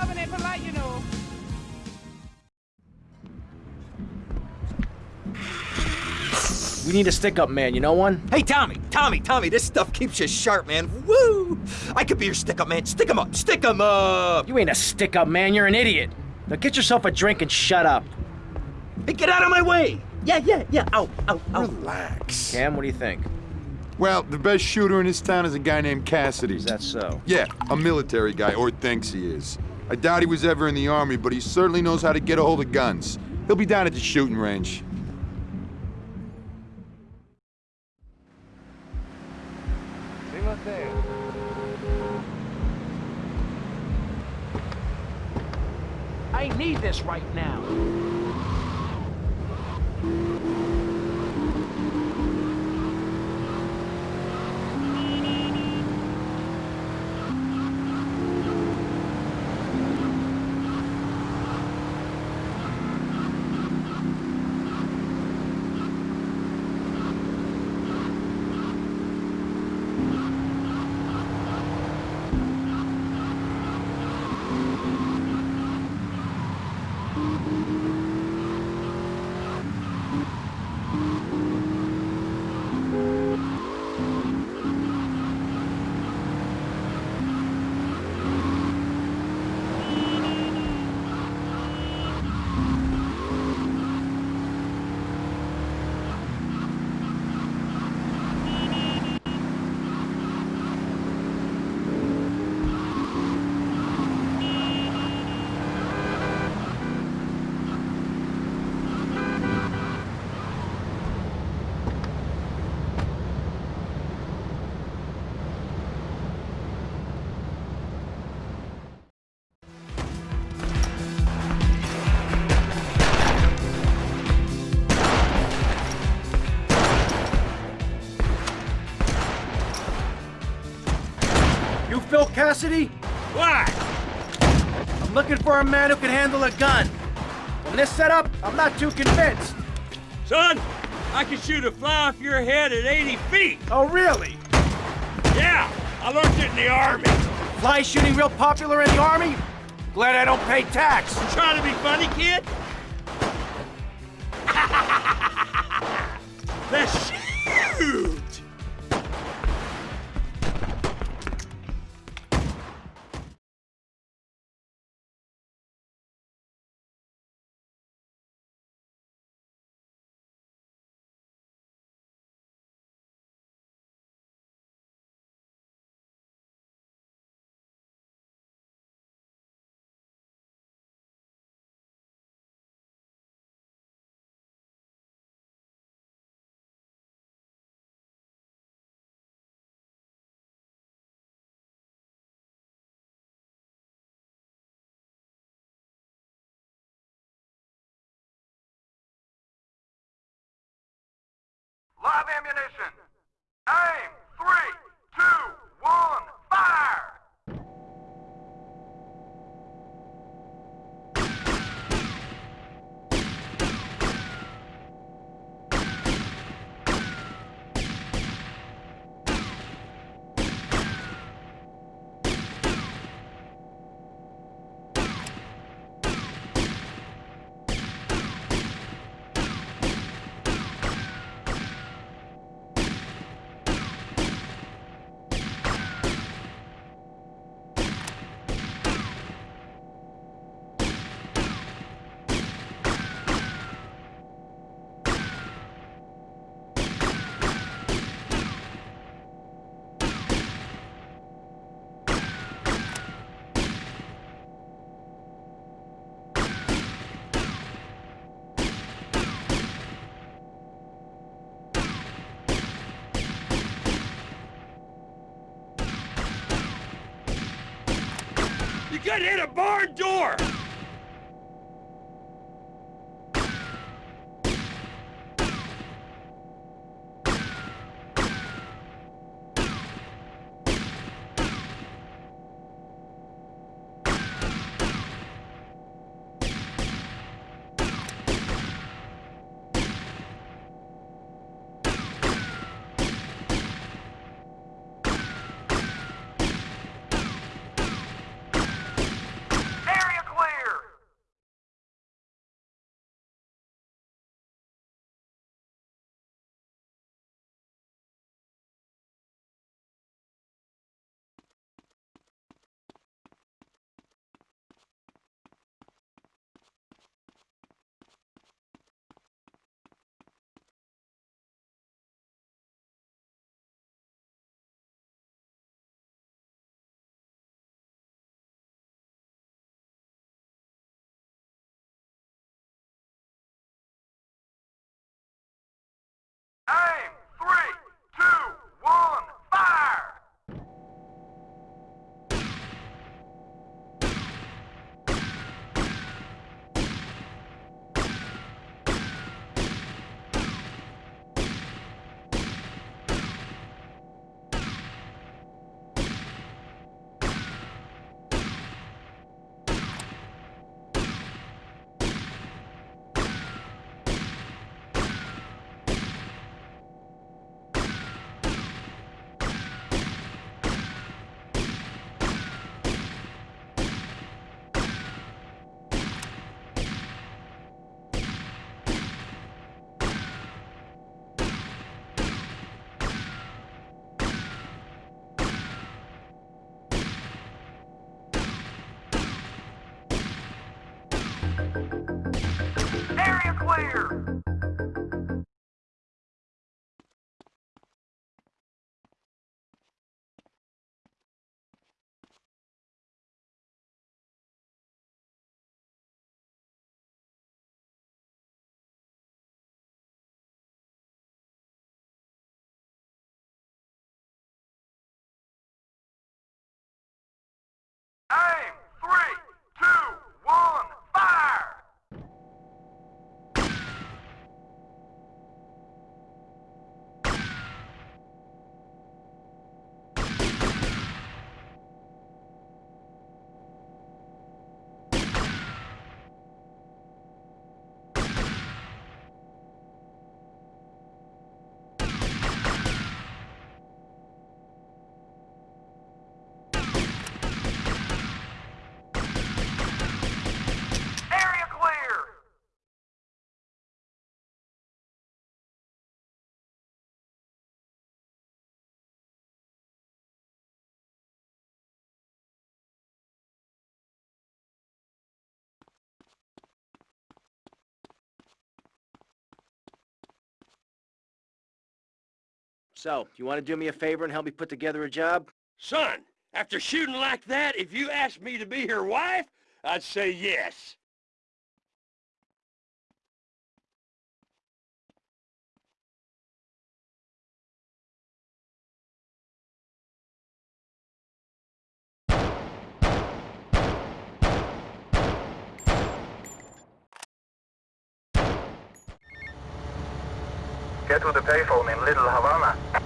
shoving it polite, you know. We need a stick-up man, you know one? Hey, Tommy, Tommy, Tommy, this stuff keeps you sharp, man. Woo! I could be your stick-up man. Stick 'em up, stick 'em up! You ain't a stick-up man, you're an idiot. Now get yourself a drink and shut up. Hey, get out of my way! Yeah, yeah, yeah. Ow, ow, ow. Relax. Cam, what do you think? Well, the best shooter in this town is a guy named Cassidy. Is that so? Yeah, a military guy, or thinks he is. I doubt he was ever in the army, but he certainly knows how to get a hold of guns. He'll be down at the shooting range. I need this right now. Phil Cassidy? Why? I'm looking for a man who can handle a gun. From this setup, I'm not too convinced. Son, I can shoot a fly off your head at 80 feet. Oh, really? Yeah, I learned it in the army. Fly shooting real popular in the army? Glad I don't pay tax. You trying to be funny, kid? Let's shoot! Live ammunition. Aim. Three, two, one, fire! You could hit a barn door! So, you want to do me a favor and help me put together a job? Son, after shooting like that, if you asked me to be your wife, I'd say yes. Get to the payphone in Little Havana.